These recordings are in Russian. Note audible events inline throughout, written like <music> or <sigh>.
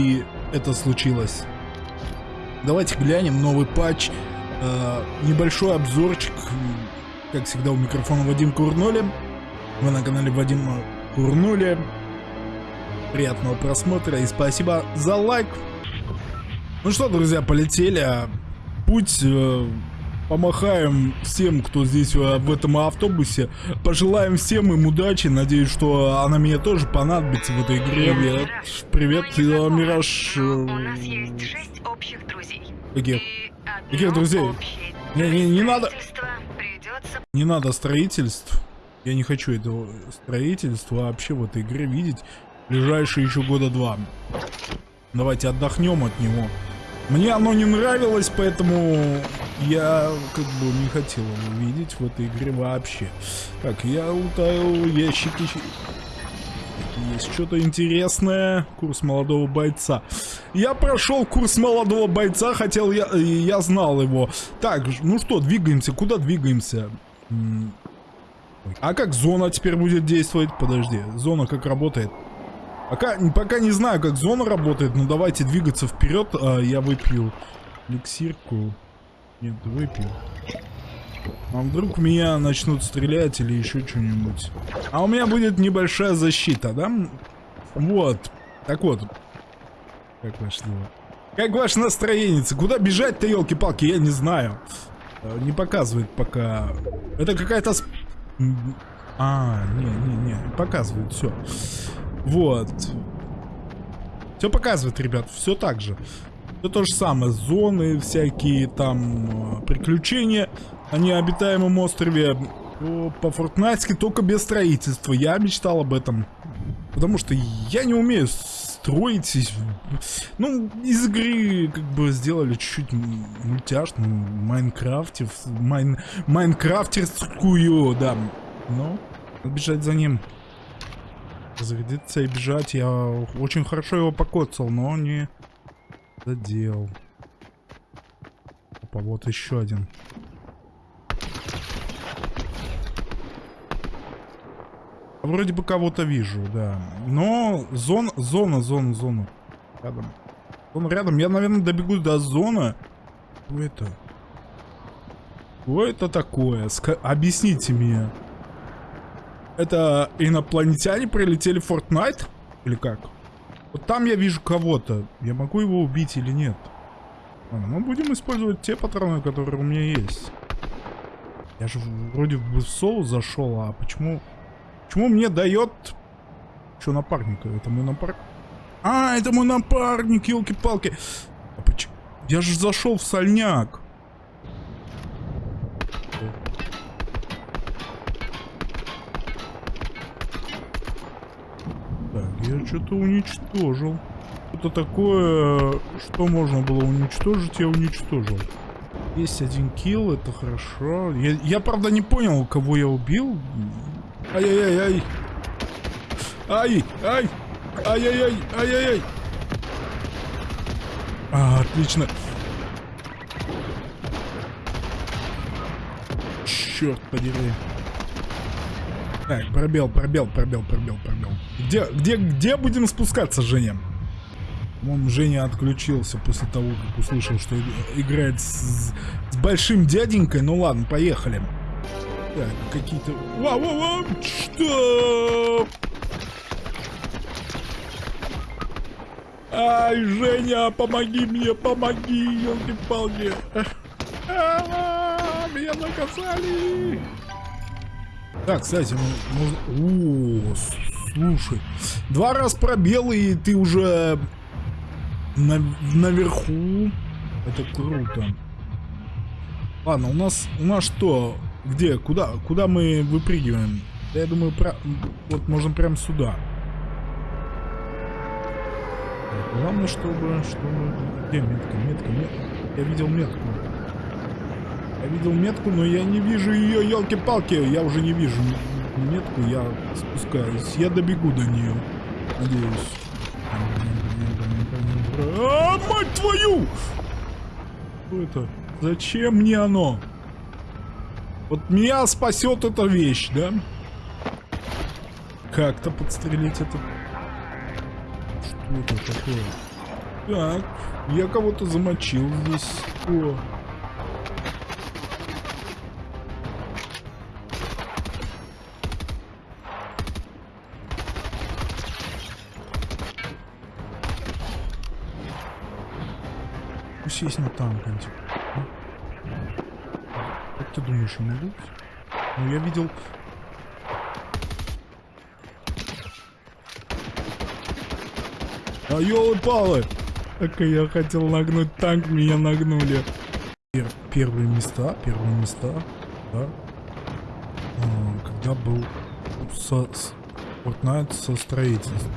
и это случилось. Давайте глянем новый патч. Э, небольшой обзорчик. Как всегда у микрофона Вадим Курноли. Вы на канале Вадим Курнули. Приятного просмотра и спасибо за лайк. Ну что, друзья, полетели. Путь э, помахаем всем, кто здесь э, в этом автобусе. Пожелаем всем им удачи. Надеюсь, что она мне тоже понадобится в этой игре. Привет, Привет э, Мираж. У нас есть шесть общих друзей. Каких? Каких друзей? Не, не, не надо. Придется... Не надо строительств. Я не хочу этого строительства вообще в этой игре видеть. Ближайшие еще года два. Давайте отдохнем от него. Мне оно не нравилось, поэтому я как бы не хотел его видеть в этой игре вообще. Так, я лутаю ящики. Есть что-то интересное. Курс молодого бойца. Я прошел курс молодого бойца, хотел я, я знал его. Так, ну что, двигаемся. Куда двигаемся? А как зона теперь будет действовать? Подожди, зона как работает? Пока, пока не знаю, как зона работает, но давайте двигаться вперед. А, я выпью эликсирку. Нет, выпью. А вдруг меня начнут стрелять или еще что-нибудь? А у меня будет небольшая защита, да? Вот. Так вот. Как ваше дело? Как ваше настроение? Куда бежать-то, елки-палки, я не знаю. А, не показывает пока. Это какая-то... А, не-не-не, показывает, все. Вот. Все показывает, ребят, все так же. Все то же самое. Зоны, всякие там э, приключения на необитаемом острове. По-фортнайтски только без строительства. Я мечтал об этом. Потому что я не умею строить. Ну, из игры как бы сделали чуть-чуть мультяшную, Майнкрафте, майн, майнкрафтерскую, да. Но бежать за ним зарядиться и бежать. Я очень хорошо его покоцал, но не задел. Опа, вот еще один. Вроде бы кого-то вижу, да. Но зона, зона, зона, зона. Рядом. Зона рядом. Я, наверное, добегу до зоны. Что это? Что это такое? Ска объясните мне. Это инопланетяне прилетели в Fortnite? Или как? Вот там я вижу кого-то. Я могу его убить или нет? Ладно, мы будем использовать те патроны, которые у меня есть. Я же вроде в соло зашел, а почему... Почему мне дает... Что напарника? Это мой напарник? А, это мой напарник, елки-палки. А. Я же зашел в сольняк. Я что-то уничтожил. Что-то такое, что можно было уничтожить, я уничтожил. Есть один килл, это хорошо. Я, я правда не понял, кого я убил. Ай-яй-яй-яй. Ай, ай, ай-яй-яй, ай-яй-яй. А, отлично. Черт подери. Так, пробел, пробел, пробел, пробел, пробел. Где, где, где будем спускаться, Женя? Вон Женя отключился после того, как услышал, что играет с, с большим дяденькой. Ну ладно, поехали. Так, какие-то... Вау, вау, вау! Что? Ай, Женя, помоги мне, помоги, елки-палки. <laughs> Меня наказали. Так, кстати, можно... О, слушай. Два раз пробел, и ты уже на... наверху. Это круто. Ладно, у нас... У нас что? Где? Куда? Куда мы выпрыгиваем? я думаю, про... вот можно прям сюда. Главное, чтобы... чтобы... Где метка? Метка, метка. Я видел метку. Я видел метку, но я не вижу ее, елки-палки. Я уже не вижу метку, я спускаюсь. Я добегу до нее. Надеюсь. А, мать твою! Что это? Зачем мне оно? Вот меня спасет эта вещь, да? Как-то подстрелить это... Что это такое? Так, я кого-то замочил здесь. О. Пусть есть на танк, антик. Как ты думаешь, я могу? Ну, я видел... А елы-палы! Так я хотел нагнуть танк, меня нагнули. Пер первые места, первые места, да. А, когда был со, с, Fortnite со строительством.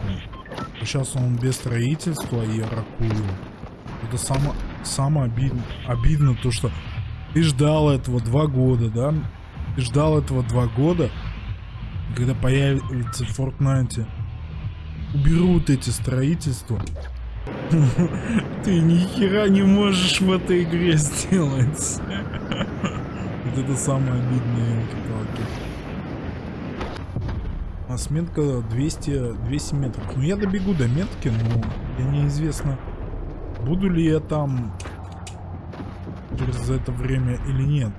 А сейчас он без строительства и ракую. Это само, самое обидно, обидно то, что ты ждал этого два года, да? Ты ждал этого два года, когда появится в Fortnite. Уберут эти строительства. <laughs> Ты ни хера не можешь в этой игре сделать. <laughs> Вот это самое обидное. А с метка 200, 200 метров. Ну я добегу до метки, но я неизвестно, буду ли я там через это время или нет.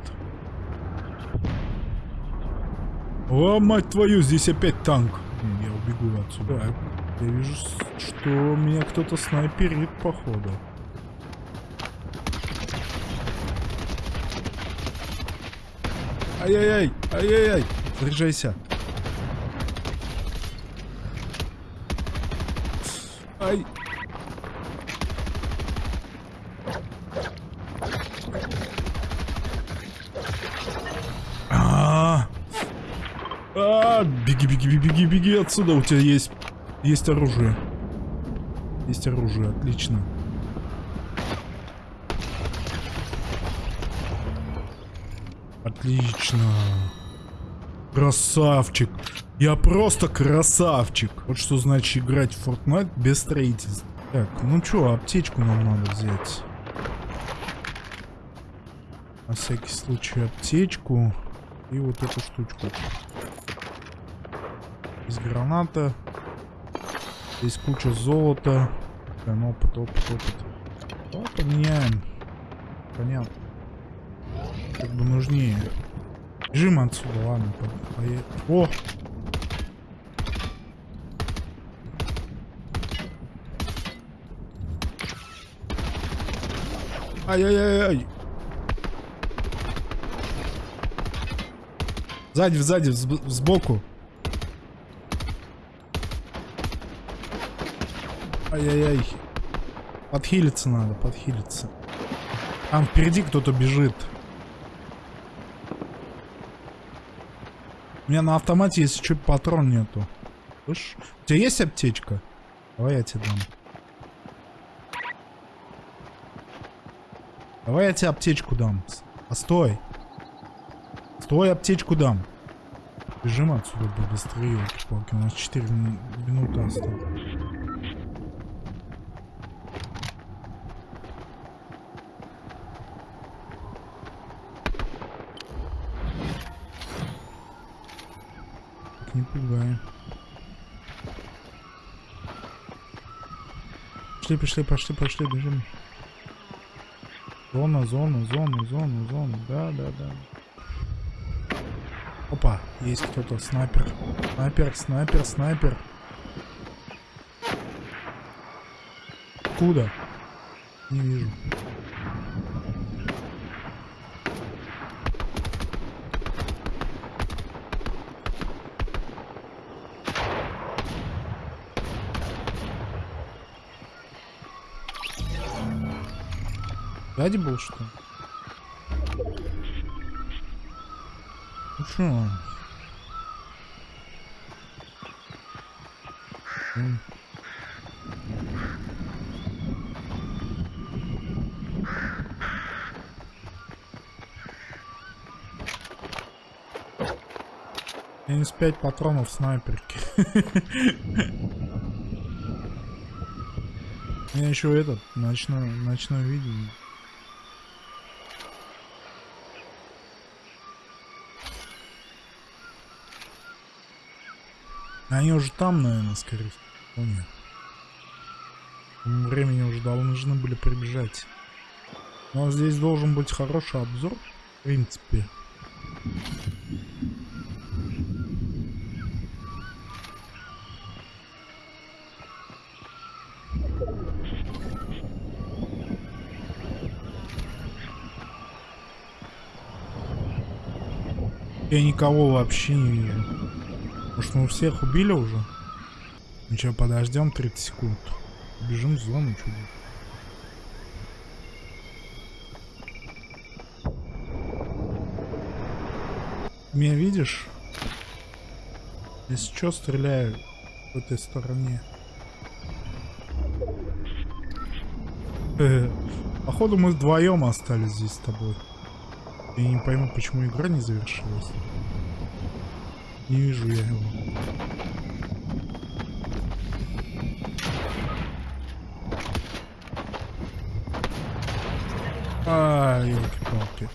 О, мать твою, здесь опять танк. Я убегу отсюда. Я вижу, что меня кто-то снайперит, походу. Ай-яй-яй, ай-яй-яй, заряжайся. Ай. А, беги, беги, беги, беги, беги отсюда. У тебя есть, есть оружие. Есть оружие, отлично. Отлично. Красавчик. Я просто красавчик. Вот что значит играть в Fortnite без строительства. Так, ну чё, аптечку нам надо взять. На всякий случай аптечку. И вот эту штучку. Из граната. Здесь куча золота. Прям опыт, опыт, опыт. Ну, поменяем. Понятно. Как бы нужнее. Бежим отсюда, ладно. По по О! Ай-яй-яй-яй. Сзади, сзади, сбоку. Ай-яй-яй. Подхилиться надо, подхилиться. Там впереди кто-то бежит. У меня на автомате, если что, патрон нету. Слышь? У тебя есть аптечка? Давай я тебе дам. Давай я тебе аптечку дам. А стой. Стой, аптечку дам. Бежим отсюда быстрее. У нас 4 минуты осталось. Не пугай. Пошли, пошли, пошли, пошли, бежим. Зона, зона, зона, зона, зона. Да, да, да. Опа, есть кто-то. Снайпер. Снайпер, снайпер, снайпер. Куда? Не вижу. Сзади был что? Ну что? Минус 5 патронов снайперки. У меня еще этот ночной, ночной видео. Они уже там, наверное, скорее всего. Нет. Времени уже должны были прибежать. Но здесь должен быть хороший обзор, в принципе. Я никого вообще не вижу. Может мы всех убили уже? Ну что, подождем 30 секунд. Бежим в зону чудо. Меня видишь? Если что, стреляю в этой стороне. Э, Походу мы вдвоем остались здесь с тобой. Я не пойму, почему игра не завершилась. Не вижу я его. А, елки-палки.